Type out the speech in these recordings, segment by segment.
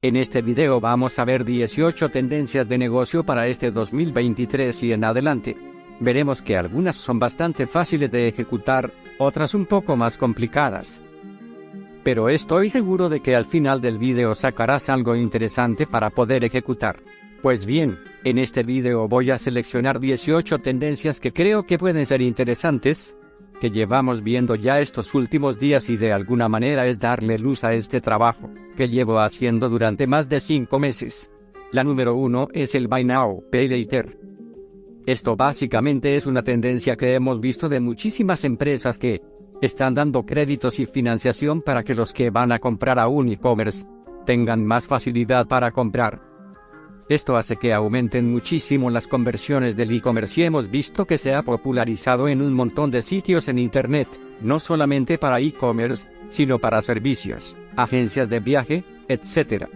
En este video vamos a ver 18 tendencias de negocio para este 2023 y en adelante. Veremos que algunas son bastante fáciles de ejecutar, otras un poco más complicadas. Pero estoy seguro de que al final del video sacarás algo interesante para poder ejecutar. Pues bien, en este video voy a seleccionar 18 tendencias que creo que pueden ser interesantes, que llevamos viendo ya estos últimos días y de alguna manera es darle luz a este trabajo, que llevo haciendo durante más de 5 meses. La número 1 es el Buy Now, Pay Later. Esto básicamente es una tendencia que hemos visto de muchísimas empresas que están dando créditos y financiación para que los que van a comprar a un e-commerce tengan más facilidad para comprar. Esto hace que aumenten muchísimo las conversiones del e-commerce y hemos visto que se ha popularizado en un montón de sitios en Internet, no solamente para e-commerce, sino para servicios, agencias de viaje, etc.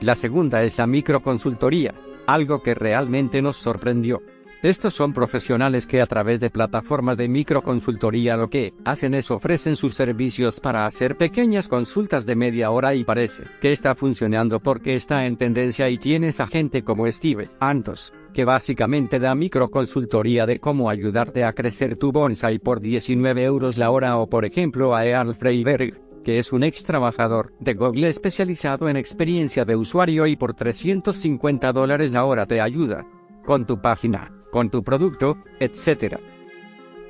La segunda es la microconsultoría, algo que realmente nos sorprendió. Estos son profesionales que a través de plataformas de microconsultoría lo que hacen es ofrecen sus servicios para hacer pequeñas consultas de media hora y parece que está funcionando porque está en tendencia y tienes a gente como Steve Antos, que básicamente da microconsultoría de cómo ayudarte a crecer tu bonsai por 19 euros la hora o por ejemplo a Earl Freiberg, que es un ex trabajador de Google especializado en experiencia de usuario y por 350 dólares la hora te ayuda con tu página con tu producto, etc.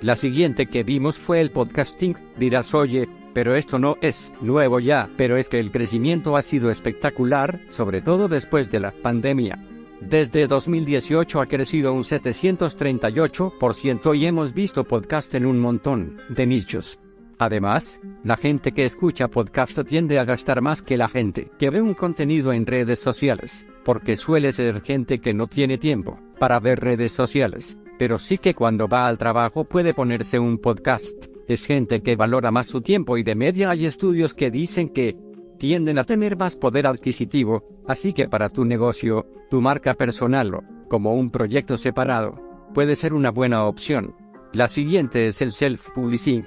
La siguiente que vimos fue el podcasting, dirás oye, pero esto no es nuevo ya, pero es que el crecimiento ha sido espectacular, sobre todo después de la pandemia. Desde 2018 ha crecido un 738% y hemos visto podcast en un montón de nichos. Además, la gente que escucha podcast tiende a gastar más que la gente que ve un contenido en redes sociales, porque suele ser gente que no tiene tiempo para ver redes sociales, pero sí que cuando va al trabajo puede ponerse un podcast. Es gente que valora más su tiempo y de media hay estudios que dicen que tienden a tener más poder adquisitivo, así que para tu negocio, tu marca personal o como un proyecto separado, puede ser una buena opción. La siguiente es el self-publishing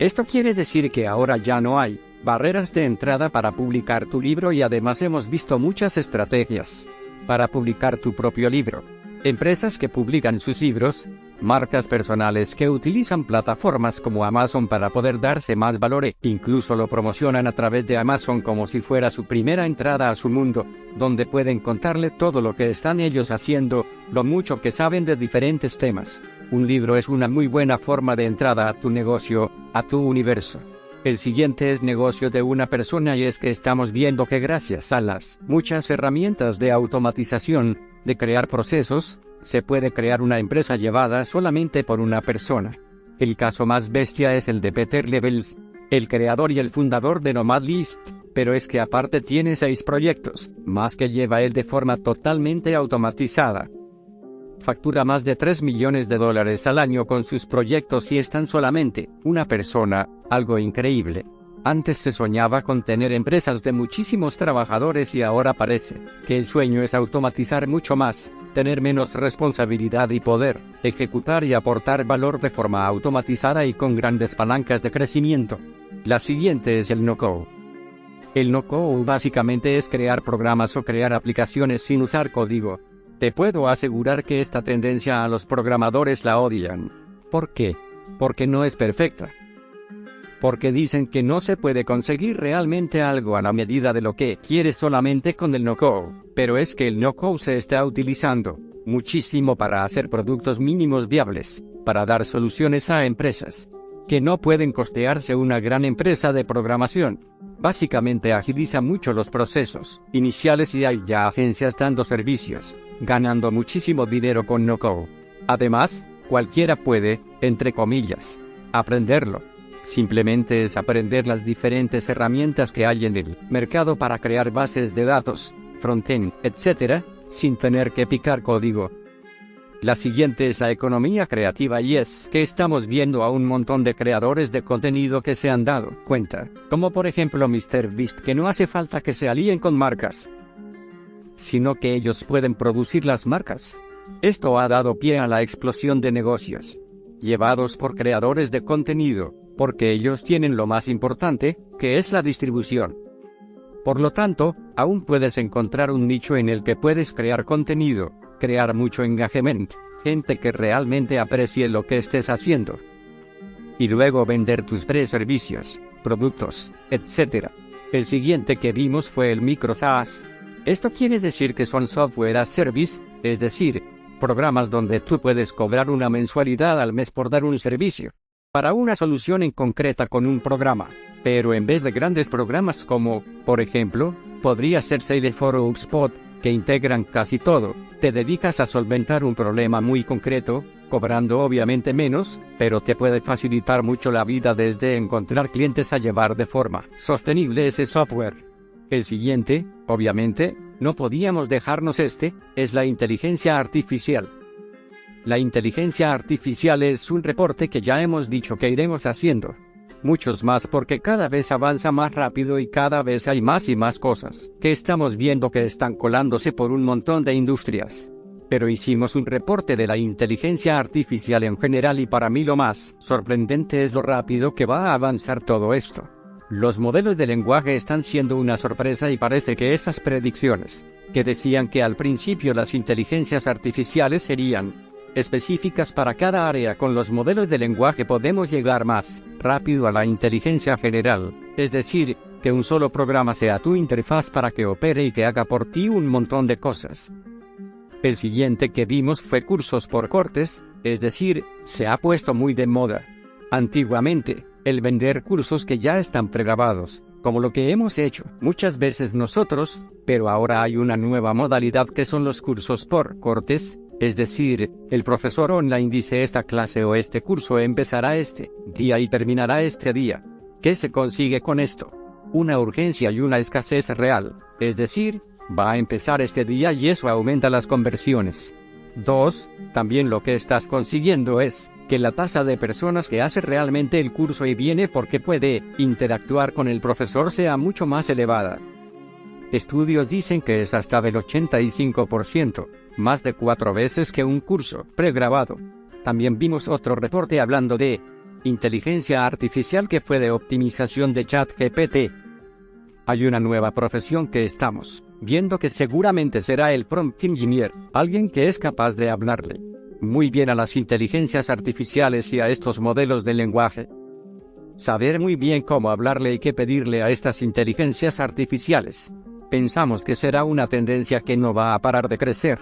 esto quiere decir que ahora ya no hay barreras de entrada para publicar tu libro y además hemos visto muchas estrategias para publicar tu propio libro. Empresas que publican sus libros, marcas personales que utilizan plataformas como Amazon para poder darse más valor e incluso lo promocionan a través de Amazon como si fuera su primera entrada a su mundo, donde pueden contarle todo lo que están ellos haciendo, lo mucho que saben de diferentes temas. Un libro es una muy buena forma de entrada a tu negocio, a tu universo. El siguiente es negocio de una persona y es que estamos viendo que gracias a las muchas herramientas de automatización, de crear procesos, se puede crear una empresa llevada solamente por una persona. El caso más bestia es el de Peter Levels, el creador y el fundador de Nomadlist, pero es que aparte tiene seis proyectos, más que lleva él de forma totalmente automatizada factura más de 3 millones de dólares al año con sus proyectos y es tan solamente una persona, algo increíble. Antes se soñaba con tener empresas de muchísimos trabajadores y ahora parece que el sueño es automatizar mucho más, tener menos responsabilidad y poder, ejecutar y aportar valor de forma automatizada y con grandes palancas de crecimiento. La siguiente es el no-code. El no-code básicamente es crear programas o crear aplicaciones sin usar código, te puedo asegurar que esta tendencia a los programadores la odian. ¿Por qué? Porque no es perfecta. Porque dicen que no se puede conseguir realmente algo a la medida de lo que quieres solamente con el no-code. Pero es que el no-code se está utilizando muchísimo para hacer productos mínimos viables, para dar soluciones a empresas que no pueden costearse una gran empresa de programación. Básicamente agiliza mucho los procesos iniciales y hay ya agencias dando servicios ganando muchísimo dinero con no-code. Además, cualquiera puede, entre comillas, aprenderlo. Simplemente es aprender las diferentes herramientas que hay en el mercado para crear bases de datos, frontend, etc., sin tener que picar código. La siguiente es la economía creativa y es que estamos viendo a un montón de creadores de contenido que se han dado cuenta, como por ejemplo MrBeast que no hace falta que se alíen con marcas, sino que ellos pueden producir las marcas. Esto ha dado pie a la explosión de negocios, llevados por creadores de contenido, porque ellos tienen lo más importante, que es la distribución. Por lo tanto, aún puedes encontrar un nicho en el que puedes crear contenido, crear mucho engagement, gente que realmente aprecie lo que estés haciendo. Y luego vender tus tres servicios, productos, etc. El siguiente que vimos fue el micro SaaS. Esto quiere decir que son software as service, es decir, programas donde tú puedes cobrar una mensualidad al mes por dar un servicio para una solución en concreta con un programa. Pero en vez de grandes programas como, por ejemplo, podría ser Salesforce o HubSpot, que integran casi todo, te dedicas a solventar un problema muy concreto, cobrando obviamente menos, pero te puede facilitar mucho la vida desde encontrar clientes a llevar de forma sostenible ese software. El siguiente, obviamente, no podíamos dejarnos este, es la inteligencia artificial. La inteligencia artificial es un reporte que ya hemos dicho que iremos haciendo. Muchos más porque cada vez avanza más rápido y cada vez hay más y más cosas que estamos viendo que están colándose por un montón de industrias. Pero hicimos un reporte de la inteligencia artificial en general y para mí lo más sorprendente es lo rápido que va a avanzar todo esto. Los modelos de lenguaje están siendo una sorpresa y parece que esas predicciones, que decían que al principio las inteligencias artificiales serían específicas para cada área con los modelos de lenguaje podemos llegar más rápido a la inteligencia general, es decir, que un solo programa sea tu interfaz para que opere y que haga por ti un montón de cosas. El siguiente que vimos fue cursos por cortes, es decir, se ha puesto muy de moda. Antiguamente, el vender cursos que ya están pregrabados, como lo que hemos hecho muchas veces nosotros, pero ahora hay una nueva modalidad que son los cursos por cortes, es decir, el profesor online dice esta clase o este curso empezará este día y terminará este día. ¿Qué se consigue con esto? Una urgencia y una escasez real, es decir, va a empezar este día y eso aumenta las conversiones. 2. También lo que estás consiguiendo es que la tasa de personas que hace realmente el curso y viene porque puede interactuar con el profesor sea mucho más elevada. Estudios dicen que es hasta del 85%, más de cuatro veces que un curso pregrabado. También vimos otro reporte hablando de inteligencia artificial que fue de optimización de chat GPT. Hay una nueva profesión que estamos viendo que seguramente será el prompt engineer, alguien que es capaz de hablarle muy bien a las inteligencias artificiales y a estos modelos de lenguaje. Saber muy bien cómo hablarle y qué pedirle a estas inteligencias artificiales pensamos que será una tendencia que no va a parar de crecer.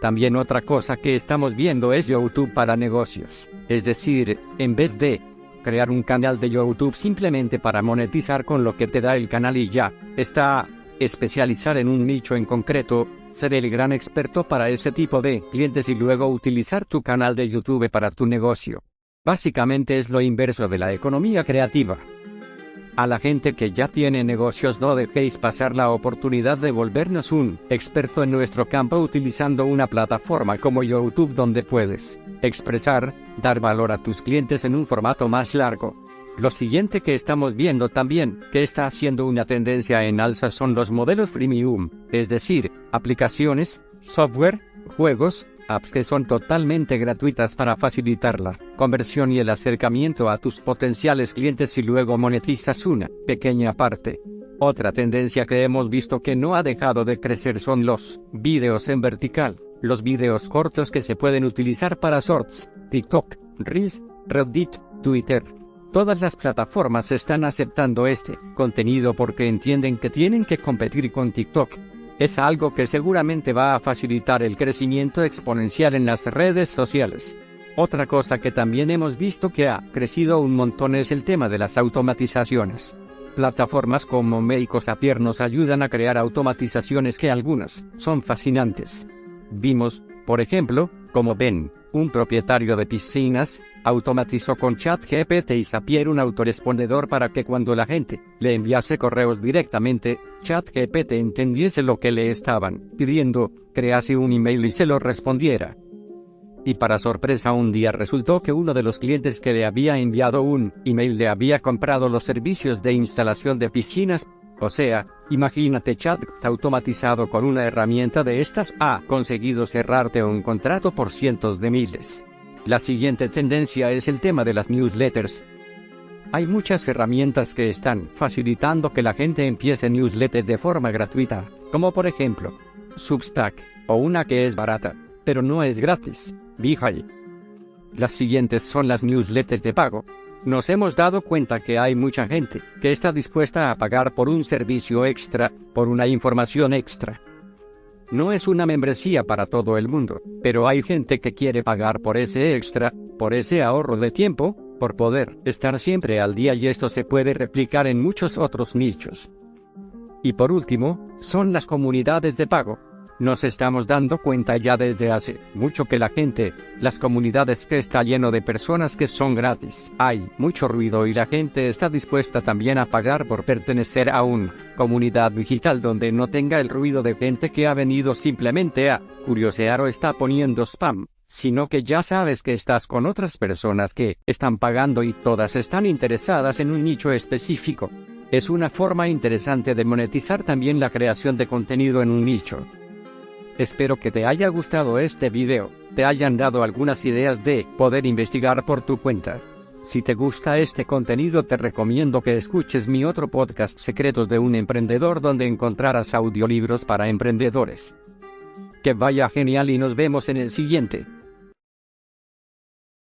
También otra cosa que estamos viendo es YouTube para negocios. Es decir, en vez de crear un canal de YouTube simplemente para monetizar con lo que te da el canal y ya, está especializar en un nicho en concreto, ser el gran experto para ese tipo de clientes y luego utilizar tu canal de YouTube para tu negocio. Básicamente es lo inverso de la economía creativa. A la gente que ya tiene negocios no dejéis pasar la oportunidad de volvernos un experto en nuestro campo utilizando una plataforma como YouTube donde puedes expresar, dar valor a tus clientes en un formato más largo. Lo siguiente que estamos viendo también, que está haciendo una tendencia en alza son los modelos freemium, es decir, aplicaciones, software, juegos, apps que son totalmente gratuitas para facilitar la conversión y el acercamiento a tus potenciales clientes y luego monetizas una pequeña parte. Otra tendencia que hemos visto que no ha dejado de crecer son los videos en vertical, los videos cortos que se pueden utilizar para shorts, TikTok, Reels, Reddit, Twitter. Todas las plataformas están aceptando este contenido porque entienden que tienen que competir con TikTok, es algo que seguramente va a facilitar el crecimiento exponencial en las redes sociales. Otra cosa que también hemos visto que ha crecido un montón es el tema de las automatizaciones. Plataformas como Make Zapier nos ayudan a crear automatizaciones que algunas son fascinantes. Vimos, por ejemplo, como Ben, un propietario de piscinas, automatizó con ChatGPT y Zapier un autorespondedor para que cuando la gente le enviase correos directamente, ChatGPT entendiese lo que le estaban pidiendo, crease un email y se lo respondiera. Y para sorpresa un día resultó que uno de los clientes que le había enviado un email le había comprado los servicios de instalación de piscinas, o sea, imagínate chat automatizado con una herramienta de estas ha conseguido cerrarte un contrato por cientos de miles. La siguiente tendencia es el tema de las newsletters. Hay muchas herramientas que están facilitando que la gente empiece newsletters de forma gratuita, como por ejemplo Substack, o una que es barata, pero no es gratis, Beehive. Las siguientes son las newsletters de pago. Nos hemos dado cuenta que hay mucha gente que está dispuesta a pagar por un servicio extra, por una información extra. No es una membresía para todo el mundo, pero hay gente que quiere pagar por ese extra, por ese ahorro de tiempo, por poder estar siempre al día y esto se puede replicar en muchos otros nichos. Y por último, son las comunidades de pago. Nos estamos dando cuenta ya desde hace mucho que la gente, las comunidades que está lleno de personas que son gratis, hay mucho ruido y la gente está dispuesta también a pagar por pertenecer a una comunidad digital donde no tenga el ruido de gente que ha venido simplemente a curiosear o está poniendo spam sino que ya sabes que estás con otras personas que están pagando y todas están interesadas en un nicho específico. Es una forma interesante de monetizar también la creación de contenido en un nicho. Espero que te haya gustado este video, te hayan dado algunas ideas de poder investigar por tu cuenta. Si te gusta este contenido te recomiendo que escuches mi otro podcast Secretos de un Emprendedor donde encontrarás audiolibros para emprendedores. Que vaya genial y nos vemos en el siguiente.